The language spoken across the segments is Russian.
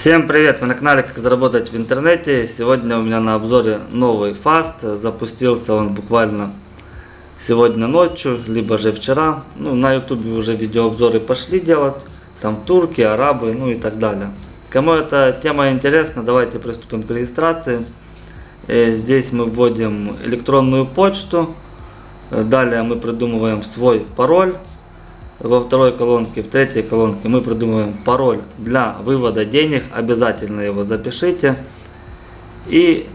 Всем привет! Вы на канале Как заработать в интернете. Сегодня у меня на обзоре новый фаст. Запустился он буквально сегодня ночью, либо же вчера. Ну, на ютубе уже видеообзоры пошли делать. Там турки, арабы, ну и так далее. Кому эта тема интересна, давайте приступим к регистрации. Э, здесь мы вводим электронную почту. Далее мы придумываем свой пароль во второй колонке, в третьей колонке мы придумываем пароль для вывода денег. Обязательно его запишите. И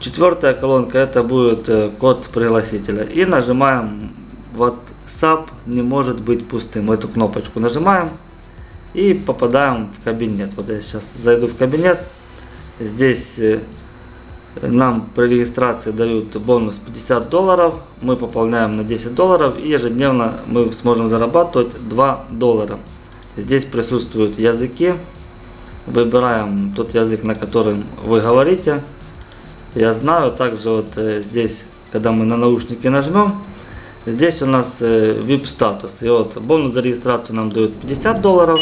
четвертая колонка это будет э, код пригласителя. И нажимаем WhatsApp не может быть пустым. Эту кнопочку нажимаем и попадаем в кабинет. Вот я сейчас зайду в кабинет. Здесь э, нам при регистрации дают бонус 50 долларов, мы пополняем на 10 долларов и ежедневно мы сможем зарабатывать 2 доллара. Здесь присутствуют языки, выбираем тот язык, на котором вы говорите. Я знаю, также вот э, здесь, когда мы на наушники нажмем, здесь у нас VIP э, статус. И вот бонус за регистрацию нам дают 50 долларов,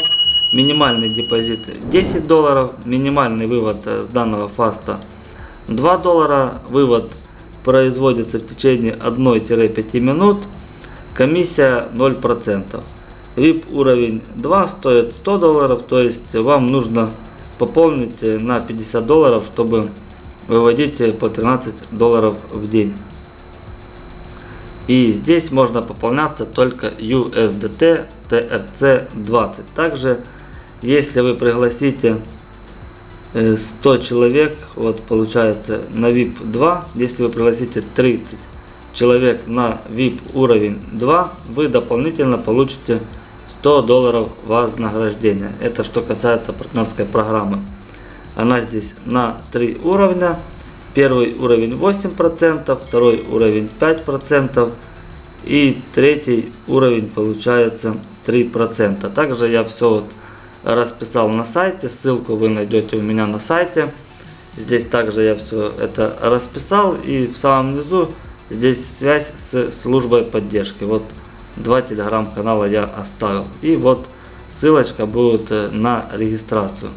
минимальный депозит 10 долларов, минимальный вывод э, с данного фаста 2 доллара. Вывод производится в течение 1-5 минут. Комиссия 0%. VIP уровень 2 стоит 100 долларов, то есть вам нужно пополнить на 50 долларов, чтобы выводить по 13 долларов в день. И здесь можно пополняться только USDT TRC20. Также, если вы пригласите 100 э, человек, вот получается на VIP 2, если вы пригласите 30 человек на VIP уровень 2, вы дополнительно получите 100 долларов вознаграждения. Это что касается партнерской программы. Она здесь на 3 уровня. Первый уровень 8%, второй уровень 5% и третий уровень получается 3%. Также я все вот расписал на сайте, ссылку вы найдете у меня на сайте. Здесь также я все это расписал и в самом низу здесь связь с службой поддержки. Вот два телеграм-канала я оставил. И вот ссылочка будет э, на регистрацию.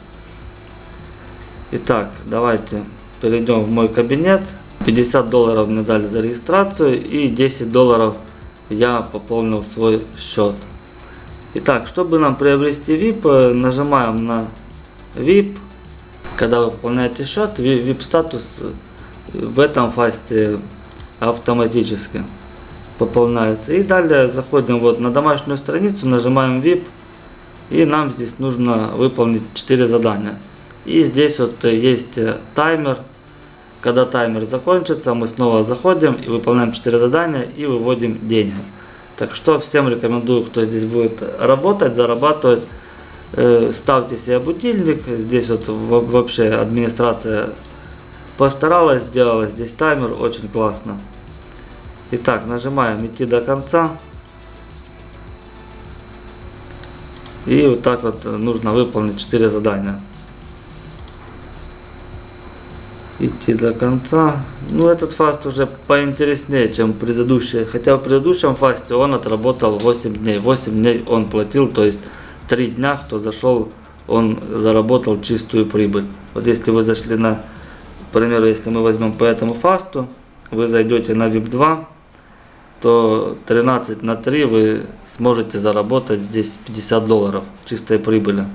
Итак, давайте перейдем в мой кабинет. 50 долларов мне дали за регистрацию и 10 долларов я пополнил свой счет. Итак, чтобы нам приобрести VIP, э, нажимаем на VIP. Когда вы пополняете счет, VIP статус э, в этом фасте автоматически пополняется. И далее заходим вот на домашнюю страницу, нажимаем VIP. И нам здесь нужно выполнить 4 задания. И здесь вот э, есть таймер. Когда таймер закончится, мы снова заходим и выполняем 4 задания и выводим деньги. Так что всем рекомендую, кто здесь будет работать, зарабатывать, э, ставьте себе будильник. Здесь вот вообще администрация постаралась, сделала здесь таймер, очень классно. Итак, нажимаем идти до конца. И вот так вот нужно выполнить 4 задания. Идти до конца. Ну, этот фаст уже поинтереснее, чем предыдущий. Хотя в предыдущем фасте он отработал 8 дней. 8 дней он платил, то есть 3 дня, кто зашел, он заработал чистую прибыль. Вот если вы зашли на, к примеру, если мы возьмем по этому фасту, вы зайдете на VIP 2, то 13 на 3 вы сможете заработать здесь 50 долларов чистой прибыли.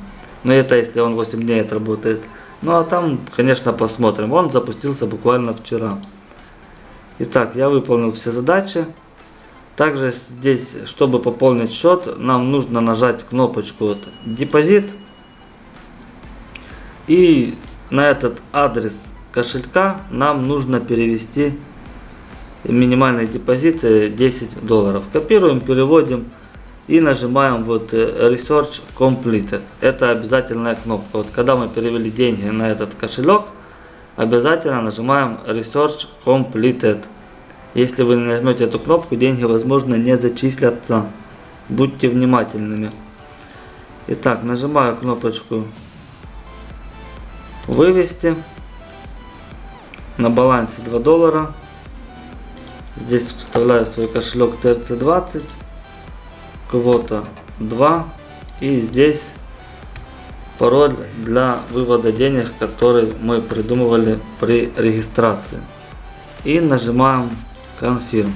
Но это если он 8 дней отработает. Ну а там, конечно, посмотрим. Он запустился буквально вчера. Итак, я выполнил все задачи. Также здесь, чтобы пополнить счет, нам нужно нажать кнопочку вот, депозит. И на этот адрес кошелька нам нужно перевести минимальный депозит 10 долларов. Копируем, переводим и нажимаем вот э, Research Completed. Это обязательная кнопка. Вот когда мы перевели деньги на этот кошелек, обязательно нажимаем Research Completed. Если вы нажмете эту кнопку, деньги, возможно, не зачислятся. Будьте внимательными. Итак, нажимаю кнопочку «Вывести». На балансе 2 доллара. Здесь вставляю свой кошелек TRC20 квота 2 и здесь пароль для вывода денег, который мы придумывали при регистрации. И нажимаем Confirm.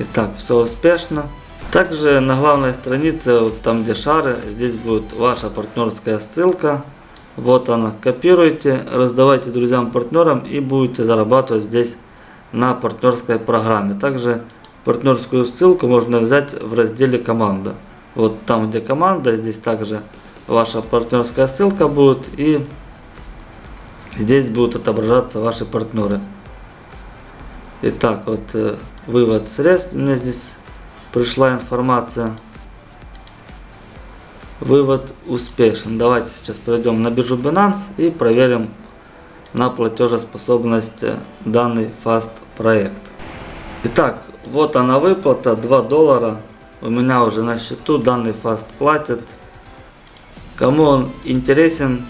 Итак, все успешно. Также на главной странице, вот там где шары, здесь будет ваша партнерская ссылка. Вот она, копируйте, раздавайте друзьям, партнерам и будете зарабатывать здесь на партнерской программе. Также партнерскую ссылку можно взять в разделе команда. Вот там где команда, здесь также ваша партнерская ссылка будет и здесь будут отображаться ваши партнеры. Итак, вот э, вывод средств, мне здесь пришла информация. Вывод успешен. Давайте сейчас перейдем на биржу Binance и проверим на платежеспособность э, данный фаст проект. Итак, вот она выплата 2 доллара. У меня уже на счету данный фаст платит. Кому он интересен,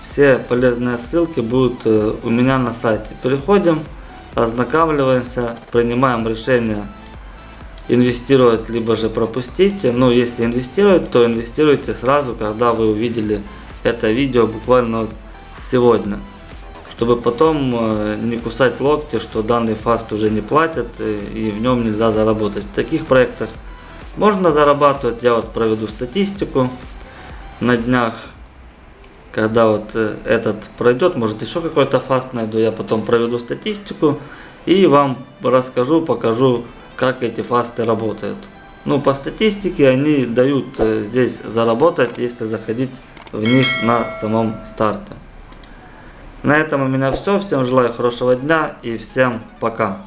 все полезные ссылки будут э, у меня на сайте. Переходим, ознакомливаемся, принимаем решение инвестировать, либо же пропустить. Но если инвестировать, то инвестируйте сразу, когда вы увидели это видео буквально сегодня. Чтобы потом э, не кусать локти, что данный фаст уже не платят э, и в нем нельзя заработать. В таких проектах можно зарабатывать. Я вот проведу статистику на днях. Когда вот э, этот пройдет, может еще какой-то фаст найду, я потом проведу статистику и вам расскажу, покажу как эти фасты работают. Ну, по статистике они дают здесь заработать, если заходить в них на самом старте. На этом у меня все. Всем желаю хорошего дня и всем пока.